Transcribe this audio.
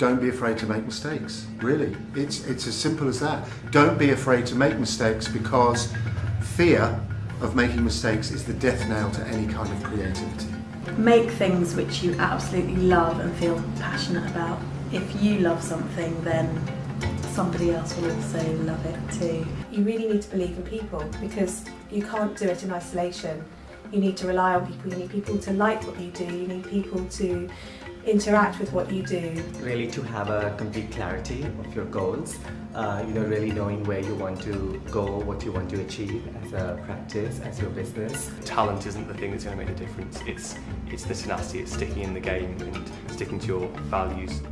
don't be afraid to make mistakes. Really, it's it's as simple as that. Don't be afraid to make mistakes because fear of making mistakes is the death knell to any kind of creativity. Make things which you absolutely love and feel passionate about. If you love something, then somebody else will also love it too. You really need to believe in people because you can't do it in isolation. You need to rely on people, you need people to like what you do, you need people to interact with what you do. Really to have a complete clarity of your goals, uh, you know, really knowing where you want to go, what you want to achieve as a practice, as your business. Talent isn't the thing that's going to make the difference, it's, it's the tenacity, it's sticking in the game and sticking to your values.